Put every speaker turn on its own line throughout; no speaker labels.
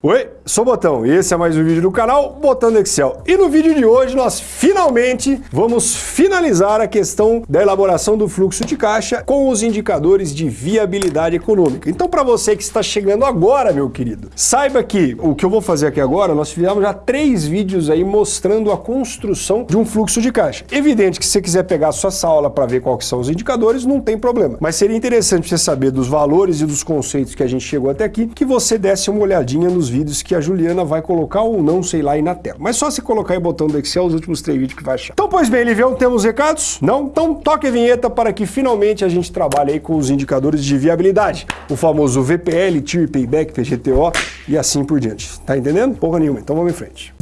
Oi, sou Botão e esse é mais um vídeo do canal Botando Excel. E no vídeo de hoje nós finalmente vamos finalizar a questão da elaboração do fluxo de caixa com os indicadores de viabilidade econômica. Então para você que está chegando agora, meu querido, saiba que o que eu vou fazer aqui agora, nós fizemos já três vídeos aí mostrando a construção de um fluxo de caixa. Evidente que se você quiser pegar a sua aula para ver quais são os indicadores, não tem problema. Mas seria interessante você saber dos valores e dos conceitos que a gente chegou até aqui, que você desse uma olhadinha nos vídeos que a Juliana vai colocar ou não, sei lá, aí na tela. Mas só se colocar aí o botão do Excel os últimos três vídeos que vai achar. Então, pois bem, Livião, temos recados? Não? Então toque a vinheta para que finalmente a gente trabalhe aí com os indicadores de viabilidade. O famoso VPL, TIR, Payback, PGTO e assim por diante. Tá entendendo? Porra nenhuma. Então vamos em frente.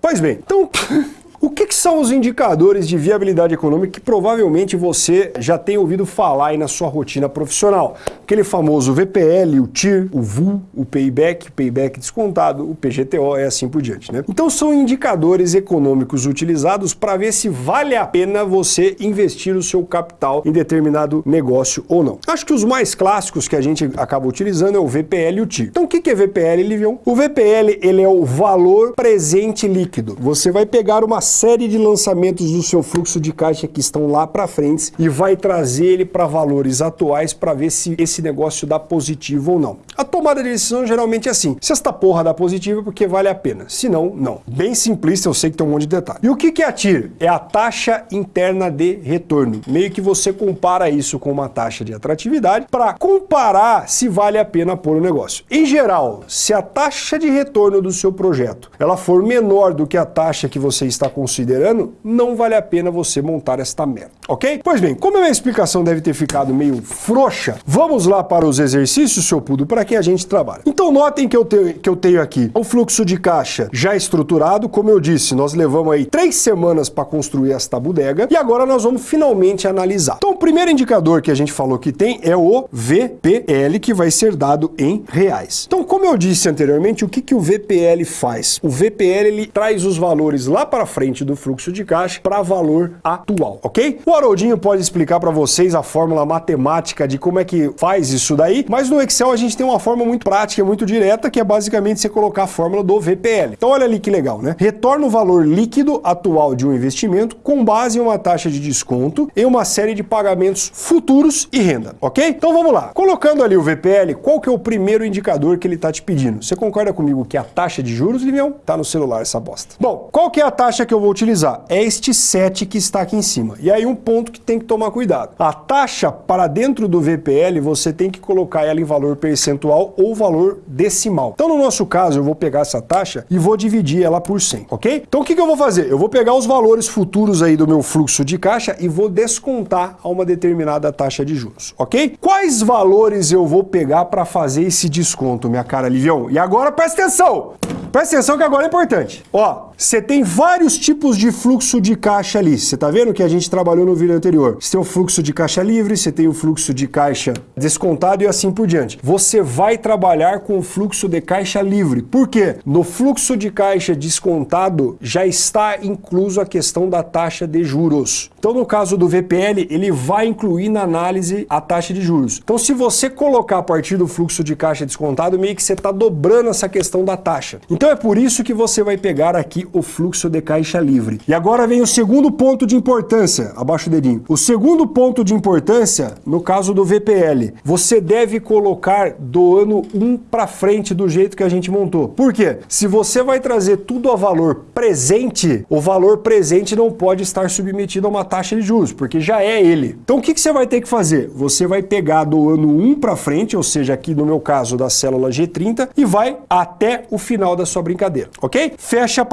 Pois bem, então O que, que, são os indicadores de viabilidade econômica que provavelmente você já tem ouvido falar aí na sua rotina profissional? Aquele famoso VPL, o TIR, o VU, o Payback, o Payback descontado, o PGTO e assim por diante. Né? Então são indicadores econômicos utilizados para ver se vale a pena você investir o seu capital em determinado negócio ou não. Acho que os mais clássicos que a gente acaba utilizando é o VPL e o TIR. Então o que, que é VPL, Livion? O VPL ele é o valor presente líquido. Você vai pegar uma série de lançamentos do seu fluxo de caixa que estão lá para frente e vai trazer ele para valores atuais para ver se esse negócio dá positivo ou não. A tomada de decisão geralmente é assim, se esta porra dá positivo é porque vale a pena, se não, não. Bem simplista, eu sei que tem um monte de detalhe. E o que é a TIR? É a taxa interna de retorno. Meio que você compara isso com uma taxa de atratividade para comparar se vale a pena pôr o negócio. Em geral, se a taxa de retorno do seu projeto ela for menor do que a taxa que você está com considerando, não vale a pena você montar esta merda, ok? Pois bem, como a minha explicação deve ter ficado meio frouxa, vamos lá para os exercícios, seu pudo, para que a gente trabalhe. Então notem que eu, tenho, que eu tenho aqui o fluxo de caixa já estruturado, como eu disse, nós levamos aí três semanas para construir esta bodega e agora nós vamos finalmente analisar. Então o primeiro indicador que a gente falou que tem é o VPL, que vai ser dado em reais. Então como eu disse anteriormente, o que, que o VPL faz? O VPL ele traz os valores lá para frente do fluxo de caixa para valor atual, ok? O Haroldinho pode explicar para vocês a fórmula matemática de como é que faz isso daí, mas no Excel a gente tem uma forma muito prática, muito direta, que é basicamente você colocar a fórmula do VPL. Então olha ali que legal, né? Retorna o valor líquido atual de um investimento com base em uma taxa de desconto em uma série de pagamentos futuros e renda, ok? Então vamos lá. Colocando ali o VPL, qual que é o primeiro indicador que ele está te pedindo? Você concorda comigo que a taxa de juros, Livião? Tá no celular essa bosta. Bom, qual que é a taxa que eu vou utilizar? É este 7 que está aqui em cima. E aí um ponto que tem que tomar cuidado. A taxa para dentro do VPL, você tem que colocar ela em valor percentual ou valor decimal. Então no nosso caso, eu vou pegar essa taxa e vou dividir ela por 100, ok? Então o que, que eu vou fazer? Eu vou pegar os valores futuros aí do meu fluxo de caixa e vou descontar a uma determinada taxa de juros, ok? Quais valores eu vou pegar para fazer esse desconto, minha cara Livião? E agora presta atenção! Presta atenção que agora é importante. Ó, você tem vários tipos de fluxo de caixa ali. Você tá vendo que a gente trabalhou no vídeo anterior. Você tem o fluxo de caixa livre, você tem o fluxo de caixa descontado e assim por diante. Você vai trabalhar com o fluxo de caixa livre. Por quê? No fluxo de caixa descontado já está incluso a questão da taxa de juros. Então, no caso do VPL, ele vai incluir na análise a taxa de juros. Então, se você colocar a partir do fluxo de caixa descontado, meio que você está dobrando essa questão da taxa. Então, é por isso que você vai pegar aqui o fluxo de caixa livre. E agora vem o segundo ponto de importância, abaixo o dedinho. O segundo ponto de importância, no caso do VPL, você deve colocar do ano 1 para frente do jeito que a gente montou. Por quê? Se você vai trazer tudo a valor presente, o valor presente não pode estar submetido a uma taxa de juros, porque já é ele. Então o que, que você vai ter que fazer? Você vai pegar do ano 1 para frente, ou seja, aqui no meu caso da célula G30, e vai até o final da sua brincadeira, ok? Fecha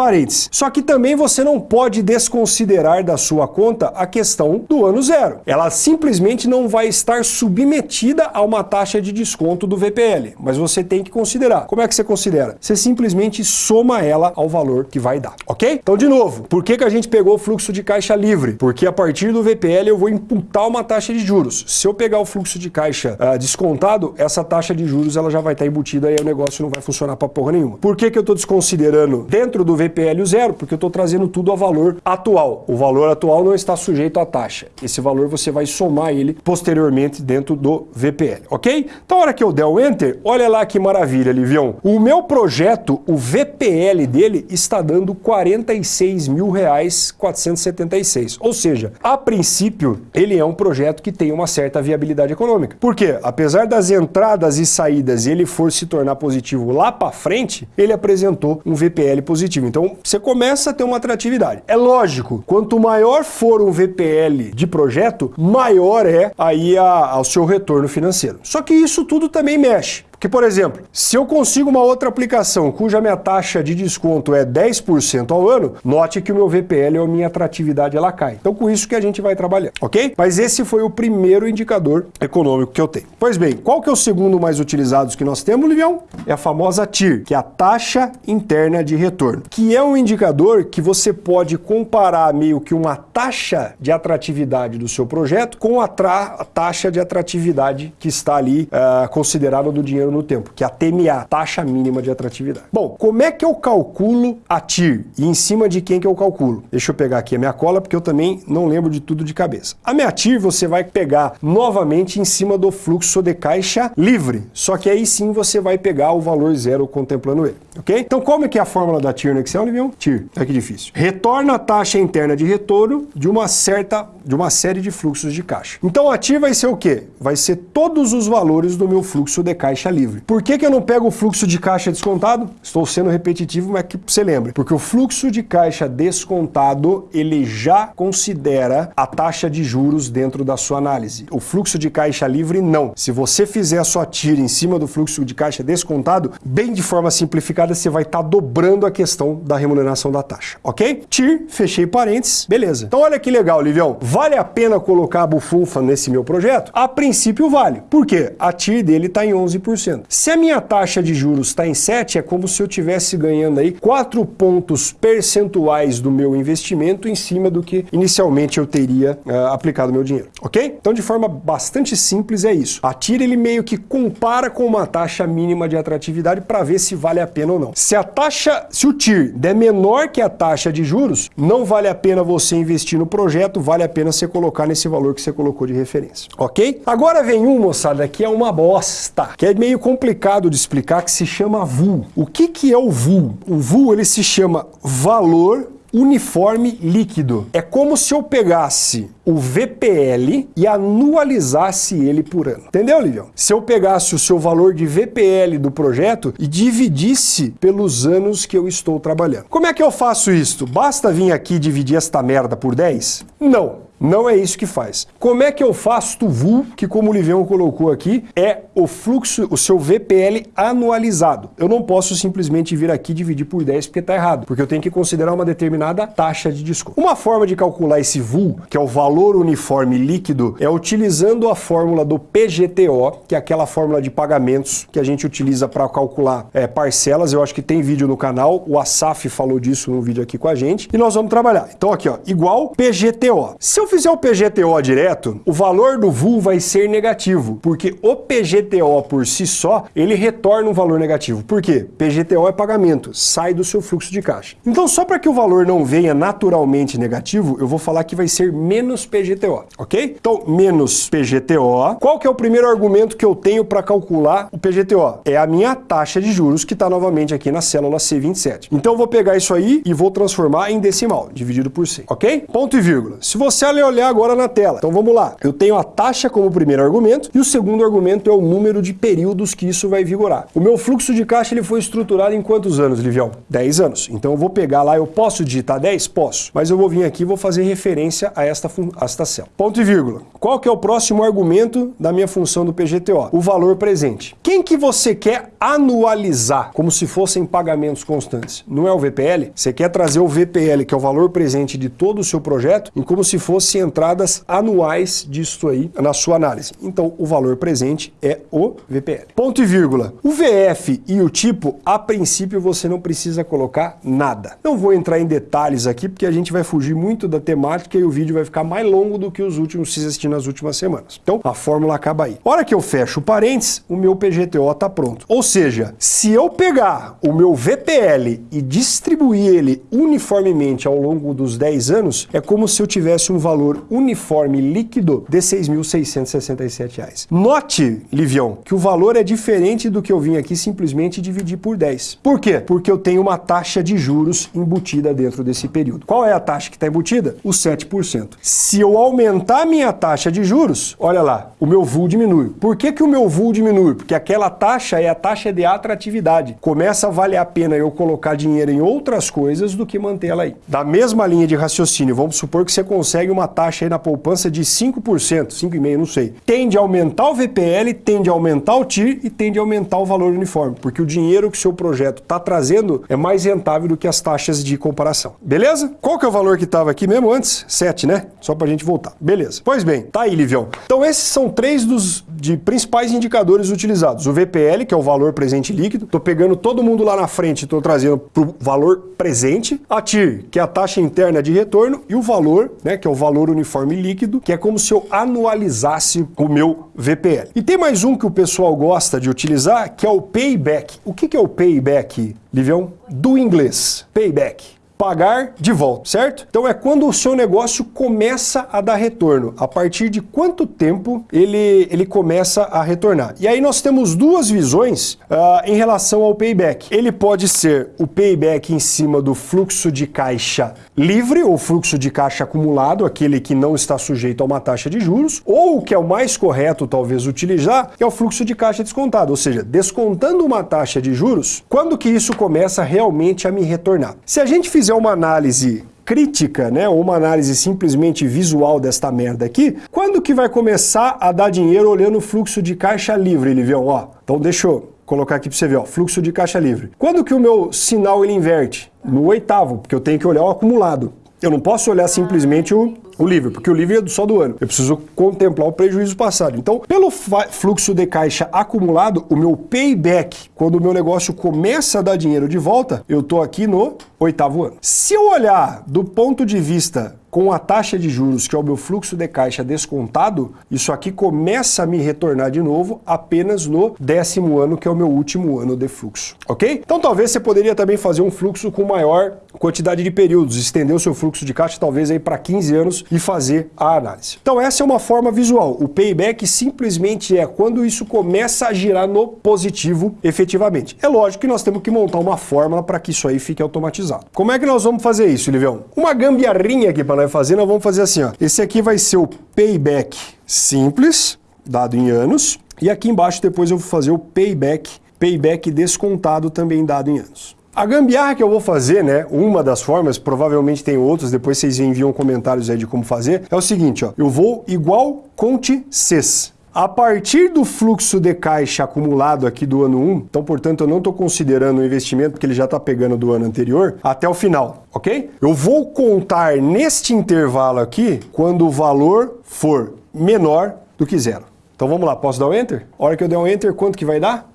Só que também você não pode desconsiderar da sua conta a questão do ano zero. Ela simplesmente não vai estar submetida a uma taxa de desconto do VPL, mas você tem que considerar. Como é que você considera? Você simplesmente soma ela ao valor que vai dar, ok? Então, de novo, por que, que a gente pegou o fluxo de caixa livre? Porque a partir do VPL eu vou imputar uma taxa de juros. Se eu pegar o fluxo de caixa uh, descontado, essa taxa de juros ela já vai estar embutida e o negócio não vai funcionar para porra nenhuma. Por que, que eu estou desconsiderando dentro do VPL o zero, porque eu estou trazendo tudo a valor atual. O valor atual não está sujeito à taxa. Esse valor você vai somar ele posteriormente dentro do VPL, ok? Então, a hora que eu der o Enter, olha lá que maravilha, Livião. O meu projeto, o VPL dele, está dando 46 mil reais 476. Ou seja, a princípio, ele é um projeto que tem uma certa viabilidade econômica. Por quê? Apesar das entradas e saídas ele for se tornar positivo lá para frente, ele apresentou um VPL positivo. Então, você começa a ter uma atratividade. É lógico, quanto maior for um VPL de projeto, maior é aí a, o seu retorno financeiro. Só que isso tudo também mexe. Porque, por exemplo, se eu consigo uma outra aplicação cuja minha taxa de desconto é 10% ao ano, note que o meu VPL ou a minha atratividade ela cai. Então, com isso que a gente vai trabalhar, ok? Mas esse foi o primeiro indicador econômico que eu tenho. Pois bem, qual que é o segundo mais utilizado que nós temos, Livião? É a famosa TIR, que é a taxa interna de retorno, que é um indicador que você pode comparar meio que uma taxa de atratividade do seu projeto com a, a taxa de atratividade que está ali uh, considerada do dinheiro no tempo, que é a TMA, taxa mínima de atratividade. Bom, como é que eu calculo a TIR e em cima de quem que eu calculo? Deixa eu pegar aqui a minha cola porque eu também não lembro de tudo de cabeça. A minha TIR você vai pegar novamente em cima do fluxo de caixa livre, só que aí sim você vai pegar o valor zero contemplando ele, ok? Então como é que é a fórmula da TIR no Excel, Livião? TIR, é que difícil. Retorna a taxa interna de retorno de uma certa, de uma série de fluxos de caixa. Então a TIR vai ser o quê? Vai ser todos os valores do meu fluxo de caixa livre. Por que, que eu não pego o fluxo de caixa descontado? Estou sendo repetitivo, mas que você lembre. Porque o fluxo de caixa descontado, ele já considera a taxa de juros dentro da sua análise. O fluxo de caixa livre, não. Se você fizer a sua tira em cima do fluxo de caixa descontado, bem de forma simplificada, você vai estar tá dobrando a questão da remuneração da taxa, ok? TIR, fechei parênteses, beleza. Então olha que legal, Livião. Vale a pena colocar a bufunfa nesse meu projeto? A princípio vale. Por quê? A TIR dele está em 11%. Se a minha taxa de juros está em 7, é como se eu estivesse ganhando aí 4 pontos percentuais do meu investimento em cima do que inicialmente eu teria uh, aplicado meu dinheiro, ok? Então, de forma bastante simples é isso. A TIR, ele meio que compara com uma taxa mínima de atratividade para ver se vale a pena ou não. Se a taxa, se o TIR der menor que a taxa de juros, não vale a pena você investir no projeto, vale a pena você colocar nesse valor que você colocou de referência, ok? Agora vem um, moçada, que é uma bosta, que é meio meio complicado de explicar que se chama VUL. O que, que é o VUL? O VUL ele se chama valor uniforme líquido. É como se eu pegasse o VPL e anualizasse ele por ano. Entendeu, Livião? Se eu pegasse o seu valor de VPL do projeto e dividisse pelos anos que eu estou trabalhando. Como é que eu faço isso? Basta vir aqui dividir esta merda por 10? Não. Não é isso que faz. Como é que eu faço o VUL, que como o Livião colocou aqui, é o fluxo, o seu VPL anualizado. Eu não posso simplesmente vir aqui dividir por 10 porque está errado, porque eu tenho que considerar uma determinada taxa de desconto. Uma forma de calcular esse VUL, que é o valor uniforme líquido, é utilizando a fórmula do PGTO, que é aquela fórmula de pagamentos que a gente utiliza para calcular é, parcelas. Eu acho que tem vídeo no canal, o Asaf falou disso no vídeo aqui com a gente, e nós vamos trabalhar. Então aqui, ó, igual PGTO. Se eu eu fizer o PGTO direto, o valor do VUL vai ser negativo, porque o PGTO por si só, ele retorna um valor negativo. Por quê? PGTO é pagamento, sai do seu fluxo de caixa. Então, só para que o valor não venha naturalmente negativo, eu vou falar que vai ser menos PGTO, ok? Então, menos PGTO. Qual que é o primeiro argumento que eu tenho para calcular o PGTO? É a minha taxa de juros, que está novamente aqui na célula C27. Então, eu vou pegar isso aí e vou transformar em decimal, dividido por 100, ok? Ponto e vírgula. Se você olhar agora na tela. Então vamos lá. Eu tenho a taxa como primeiro argumento e o segundo argumento é o número de períodos que isso vai vigorar. O meu fluxo de caixa ele foi estruturado em quantos anos, Livião? 10 anos. Então eu vou pegar lá, eu posso digitar 10? Posso. Mas eu vou vir aqui e vou fazer referência a esta, a esta célula. Ponto e vírgula. Qual que é o próximo argumento da minha função do PGTO? O valor presente. Quem que você quer anualizar como se fossem pagamentos constantes? Não é o VPL? Você quer trazer o VPL, que é o valor presente de todo o seu projeto, em como se fosse fossem entradas anuais disso aí na sua análise. Então, o valor presente é o VPL. Ponto e vírgula. O VF e o tipo, a princípio, você não precisa colocar nada. Não vou entrar em detalhes aqui, porque a gente vai fugir muito da temática e o vídeo vai ficar mais longo do que os últimos que assisti nas últimas semanas. Então, a fórmula acaba aí. Hora que eu fecho o parênteses, o meu PGTO está pronto. Ou seja, se eu pegar o meu VPL e distribuir ele uniformemente ao longo dos 10 anos, é como se eu tivesse um valor uniforme líquido de R$ 6.667. Note, Livião, que o valor é diferente do que eu vim aqui simplesmente dividir por 10. Por quê? Porque eu tenho uma taxa de juros embutida dentro desse período. Qual é a taxa que está embutida? O 7%. Se eu aumentar minha taxa de juros, olha lá, o meu VUL diminui. Por que, que o meu VUL diminui? Porque aquela taxa é a taxa de atratividade. Começa a valer a pena eu colocar dinheiro em outras coisas do que manter ela aí. Da mesma linha de raciocínio, vamos supor que você consegue uma taxa aí na poupança de 5%, 5,5%, não sei. Tende a aumentar o VPL, tende a aumentar o TIR e tende a aumentar o valor uniforme, porque o dinheiro que o seu projeto está trazendo é mais rentável do que as taxas de comparação. Beleza? Qual que é o valor que estava aqui mesmo antes? 7, né? Só para a gente voltar. Beleza. Pois bem, tá aí, Livião. Então esses são três dos de principais indicadores utilizados. O VPL, que é o valor presente líquido. Estou pegando todo mundo lá na frente e estou trazendo para o valor presente. A TIR, que é a taxa interna de retorno. E o valor, né, que é o valor uniforme líquido, que é como se eu anualizasse o meu VPL. E tem mais um que o pessoal gosta de utilizar, que é o payback. O que é o payback, Livião? Do inglês. Payback pagar de volta, certo? Então é quando o seu negócio começa a dar retorno. A partir de quanto tempo ele, ele começa a retornar. E aí nós temos duas visões uh, em relação ao payback. Ele pode ser o payback em cima do fluxo de caixa livre ou fluxo de caixa acumulado, aquele que não está sujeito a uma taxa de juros, ou o que é o mais correto talvez utilizar, é o fluxo de caixa descontado, ou seja, descontando uma taxa de juros, quando que isso começa realmente a me retornar? Se a gente fizer uma análise crítica, né, uma análise simplesmente visual desta merda aqui, quando que vai começar a dar dinheiro olhando o fluxo de caixa livre, Livião? Ó, então deixa eu colocar aqui para você ver, ó, fluxo de caixa livre. Quando que o meu sinal ele inverte? No oitavo, porque eu tenho que olhar o acumulado. Eu não posso olhar simplesmente o, o livre, porque o livre é só do ano. Eu preciso contemplar o prejuízo passado. Então, pelo fluxo de caixa acumulado, o meu payback, quando o meu negócio começa a dar dinheiro de volta, eu estou aqui no oitavo ano. Se eu olhar do ponto de vista com a taxa de juros, que é o meu fluxo de caixa descontado, isso aqui começa a me retornar de novo apenas no décimo ano, que é o meu último ano de fluxo, ok? Então talvez você poderia também fazer um fluxo com maior quantidade de períodos, estender o seu fluxo de caixa talvez aí para 15 anos e fazer a análise. Então essa é uma forma visual. O payback simplesmente é quando isso começa a girar no positivo efetivamente. É lógico que nós temos que montar uma fórmula para que isso aí fique automatizado. Como é que nós vamos fazer isso, Livião? Uma gambiarrinha aqui para fazer, nós vamos fazer assim, ó. Esse aqui vai ser o payback simples, dado em anos, e aqui embaixo depois eu vou fazer o payback, payback descontado também dado em anos. A gambiarra que eu vou fazer, né, uma das formas, provavelmente tem outras, depois vocês enviam comentários aí de como fazer, é o seguinte, ó, eu vou igual conte CES. A partir do fluxo de caixa acumulado aqui do ano 1, então, portanto, eu não estou considerando o investimento porque ele já está pegando do ano anterior, até o final, ok? Eu vou contar neste intervalo aqui quando o valor for menor do que zero. Então vamos lá, posso dar o um Enter? A hora que eu der um Enter, quanto que vai dar?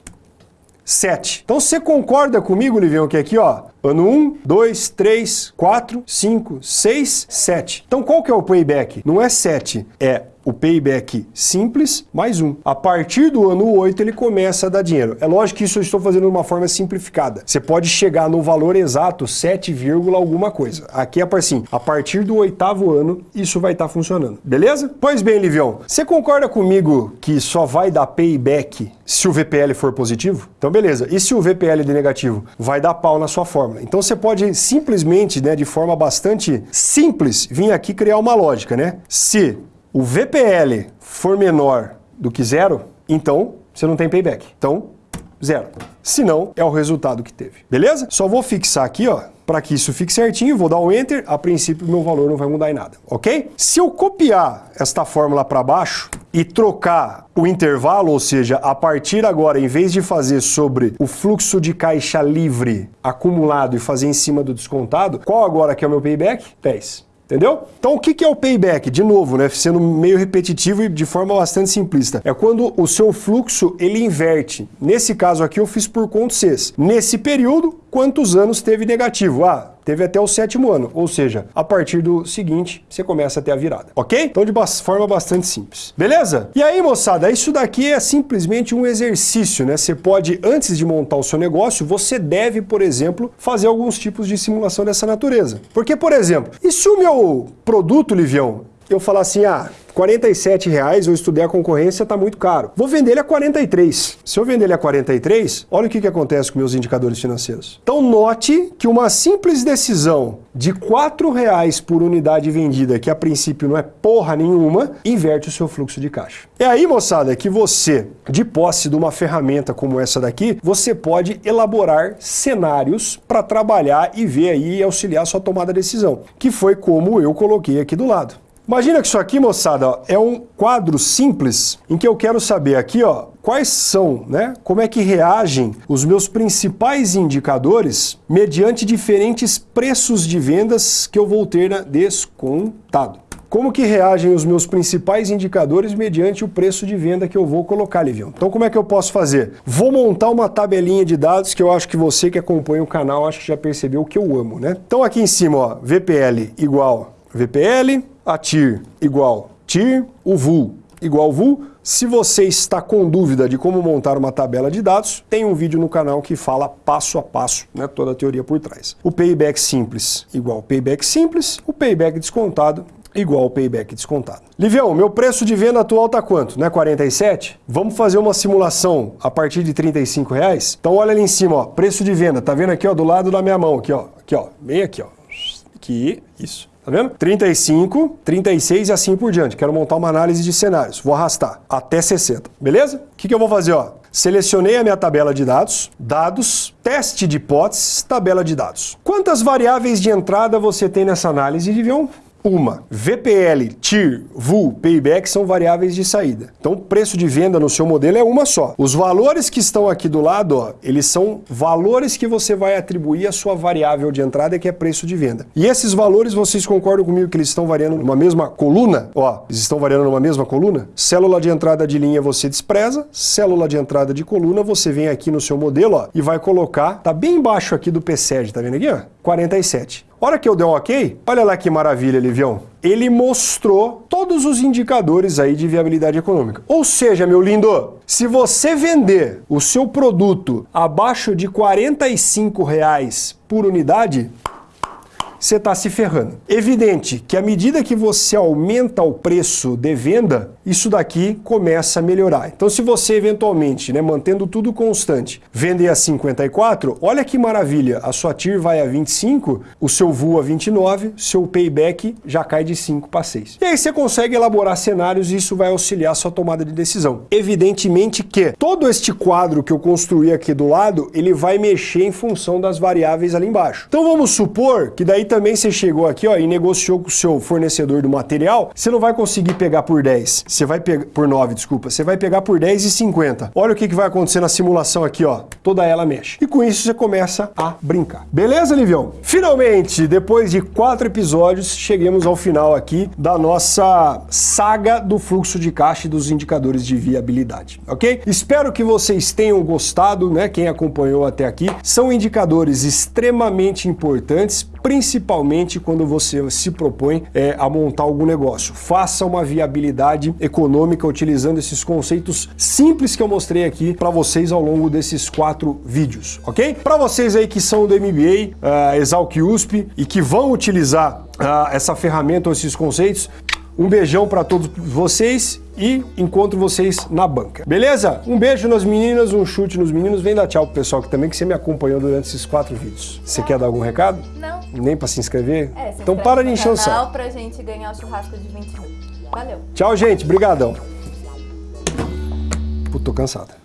7. Então você concorda comigo, Livião, que aqui, ó, ano 1, 2, 3, 4, 5, 6, 7. Então qual que é o payback? Não é 7, é o payback simples mais um. A partir do ano 8 ele começa a dar dinheiro. É lógico que isso eu estou fazendo de uma forma simplificada. Você pode chegar no valor exato 7, alguma coisa. Aqui é assim, a partir do oitavo ano isso vai estar tá funcionando. Beleza? Pois bem, Livião, você concorda comigo que só vai dar payback se o VPL for positivo? Então beleza. E se o VPL de negativo? Vai dar pau na sua fórmula. Então você pode simplesmente, né, de forma bastante simples, vir aqui criar uma lógica, né? Se o VPL for menor do que zero, então você não tem payback. Então, zero. Se não, é o resultado que teve. Beleza? Só vou fixar aqui, ó, para que isso fique certinho, vou dar um Enter, a princípio meu valor não vai mudar em nada, ok? Se eu copiar esta fórmula para baixo e trocar o intervalo, ou seja, a partir agora, em vez de fazer sobre o fluxo de caixa livre acumulado e fazer em cima do descontado, qual agora que é o meu payback? 10. Entendeu? Então o que é o payback? De novo, né, sendo meio repetitivo e de forma bastante simplista. É quando o seu fluxo ele inverte. Nesse caso aqui eu fiz por conta Cs. Nesse período, quantos anos teve negativo? Ah, teve até o sétimo ano, ou seja, a partir do seguinte, você começa a ter a virada, ok? Então de forma bastante simples, beleza? E aí, moçada, isso daqui é simplesmente um exercício, né? Você pode, antes de montar o seu negócio, você deve, por exemplo, fazer alguns tipos de simulação dessa natureza. Porque, por exemplo, e se o meu produto, Livião, eu falar assim, ah, 47 reais, eu estudei a concorrência, está muito caro. Vou vender ele a 43. Se eu vender ele a 43, olha o que, que acontece com meus indicadores financeiros. Então note que uma simples decisão de 4 reais por unidade vendida, que a princípio não é porra nenhuma, inverte o seu fluxo de caixa. É aí, moçada, que você, de posse de uma ferramenta como essa daqui, você pode elaborar cenários para trabalhar e ver aí e auxiliar a sua tomada de decisão, que foi como eu coloquei aqui do lado. Imagina que isso aqui, moçada, ó, é um quadro simples em que eu quero saber aqui, ó, quais são, né, como é que reagem os meus principais indicadores mediante diferentes preços de vendas que eu vou ter na descontado. Como que reagem os meus principais indicadores mediante o preço de venda que eu vou colocar, Livião? Então como é que eu posso fazer? Vou montar uma tabelinha de dados que eu acho que você que acompanha o canal acho que já percebeu que eu amo, né? Então aqui em cima, ó, VPL igual VPL, a TIR igual TIR, o VUL igual VUL. Se você está com dúvida de como montar uma tabela de dados, tem um vídeo no canal que fala passo a passo, né, toda a teoria por trás. O payback simples igual payback simples, o payback descontado igual payback descontado. Livião, meu preço de venda atual está quanto? Não é 47? Vamos fazer uma simulação a partir de 35 reais? Então olha ali em cima, ó, preço de venda, tá vendo aqui ó, do lado da minha mão, aqui ó, aqui ó, bem aqui ó, aqui, isso. Tá vendo? 35, 36 e assim por diante. Quero montar uma análise de cenários. Vou arrastar até 60. Beleza? O que, que eu vou fazer? Ó? Selecionei a minha tabela de dados, dados, teste de hipóteses, tabela de dados. Quantas variáveis de entrada você tem nessa análise, Divião? Uma, VPL, TIR, VUL, Payback são variáveis de saída. Então, o preço de venda no seu modelo é uma só. Os valores que estão aqui do lado, ó, eles são valores que você vai atribuir à sua variável de entrada, que é preço de venda. E esses valores, vocês concordam comigo que eles estão variando numa mesma coluna? Ó, eles estão variando numa mesma coluna? Célula de entrada de linha você despreza, célula de entrada de coluna você vem aqui no seu modelo ó, e vai colocar, tá bem embaixo aqui do PSED, tá vendo aqui? Ó? 47. Hora que eu der um ok, olha lá que maravilha, Livião. Ele mostrou todos os indicadores aí de viabilidade econômica. Ou seja, meu lindo, se você vender o seu produto abaixo de 45 reais por unidade, você está se ferrando. Evidente que à medida que você aumenta o preço de venda, isso daqui começa a melhorar. Então se você eventualmente, né, mantendo tudo constante, vender a 54, olha que maravilha, a sua TIR vai a 25, o seu VU a 29, seu payback já cai de 5 para 6. E aí você consegue elaborar cenários e isso vai auxiliar a sua tomada de decisão. Evidentemente que todo este quadro que eu construí aqui do lado, ele vai mexer em função das variáveis ali embaixo. Então vamos supor que daí também você chegou aqui ó, e negociou com o seu fornecedor do material, você não vai conseguir pegar por 10, você vai pegar por 9, desculpa, você vai pegar por 10 e 50. Olha o que, que vai acontecer na simulação aqui, ó. Toda ela mexe. E com isso você começa a brincar. Beleza, Livião? Finalmente, depois de quatro episódios, chegamos ao final aqui da nossa saga do fluxo de caixa e dos indicadores de viabilidade, ok? Espero que vocês tenham gostado, né? Quem acompanhou até aqui. São indicadores extremamente importantes, principalmente quando você se propõe é, a montar algum negócio. Faça uma viabilidade econômica utilizando esses conceitos simples que eu mostrei aqui para vocês ao longo desses quatro vídeos, ok? Para vocês aí que são do MBA, uh, Exalc USP e que vão utilizar uh, essa ferramenta ou esses conceitos, um beijão para todos vocês e encontro vocês na banca. Beleza? Um beijo nas meninas, um chute nos meninos. Vem dar tchau pro pessoal que também que você me acompanhou durante esses quatro vídeos. Você quer dar algum recado?
Não.
Nem para se inscrever?
É, se
então para de encher o
saco. pra gente ganhar o churrasco de 20 mil. Valeu.
Tchau, gente. Brigadão. Puto, tô cansado.